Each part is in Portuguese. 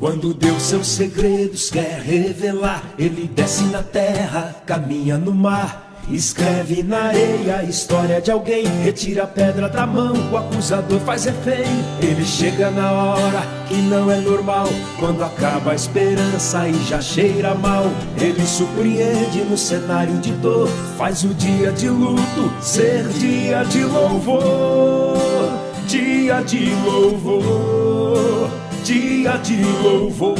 Quando Deus seus segredos quer revelar, ele desce na terra, caminha no mar. Escreve na areia a história de alguém. Retira a pedra da mão, o acusador faz refém. Ele chega na hora que não é normal. Quando acaba a esperança e já cheira mal. Ele surpreende no cenário de dor. Faz o dia de luto ser dia de louvor. Dia de louvor. Dia de louvor.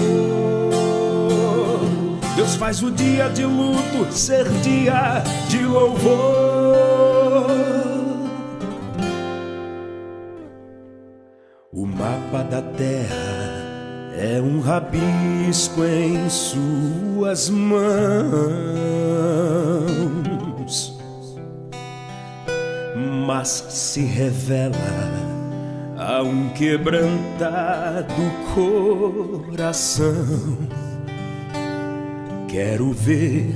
Deus faz o dia de luto ser dia de louvor. O mapa da terra é um rabisco em suas mãos, mas se revela a um quebrantado coração. Quero ver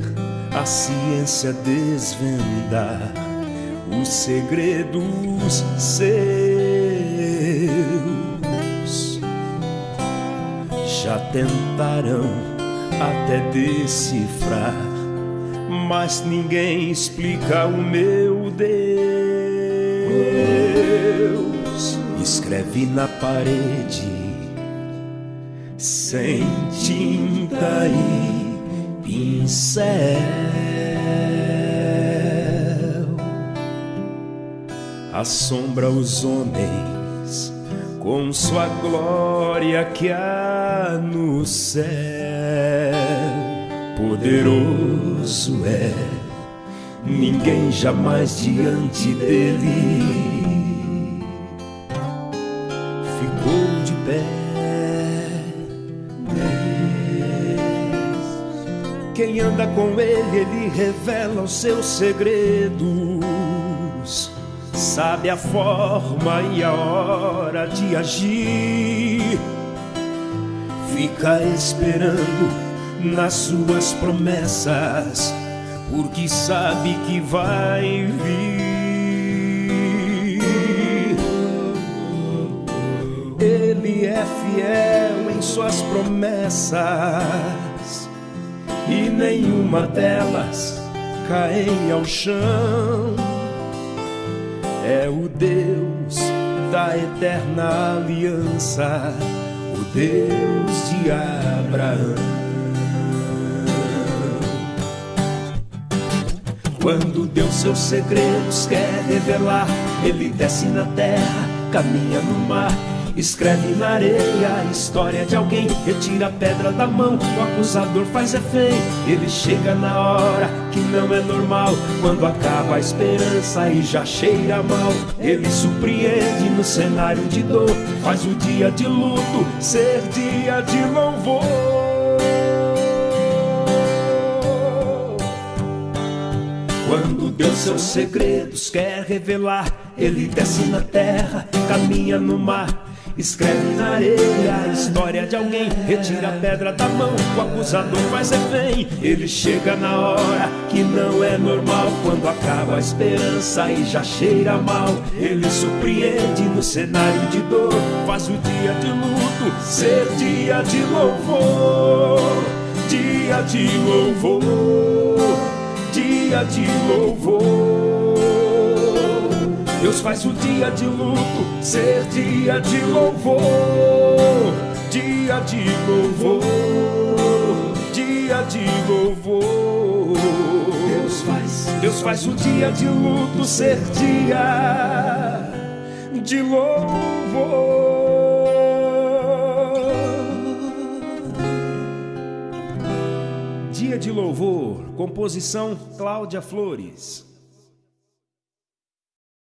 a ciência desvendar os segredos seus. Já tentaram até decifrar, mas ninguém explica o meu Deus. Escreve na parede sem tinta e pincel assombra os homens com sua glória que há no céu. Poderoso é, ninguém jamais diante dele ficou de pé. Quem anda com ele, ele revela os seus segredos. Sabe a forma e a hora de agir. Fica esperando nas suas promessas, porque sabe que vai vir. Ele é fiel em suas promessas e nenhuma delas caem ao chão. É o Deus da eterna aliança, o Deus de Abraão. Quando Deus seus segredos quer revelar, ele desce na terra, caminha no mar Escreve na areia a história de alguém. Retira a pedra da mão, o acusador faz refém. Ele chega na hora que não é normal. Quando acaba a esperança e já cheira mal. Ele surpreende no cenário de dor. Faz o dia de luto ser dia de louvor. Quando Deus seus segredos quer revelar, Ele desce na terra, caminha no mar Escreve na areia a história de alguém. Retira a pedra da mão, o acusador faz refém. Ele chega na hora que não é normal. Quando acaba a esperança e já cheira mal. Ele surpreende no cenário de dor. Faz o dia de luto ser dia de louvor. Dia de louvor. Dia de louvor Deus faz o dia de luto ser dia de louvor, dia de louvor, dia de louvor. Deus faz, Deus faz o dia de luto ser dia de louvor. Dia de louvor, composição Cláudia Flores.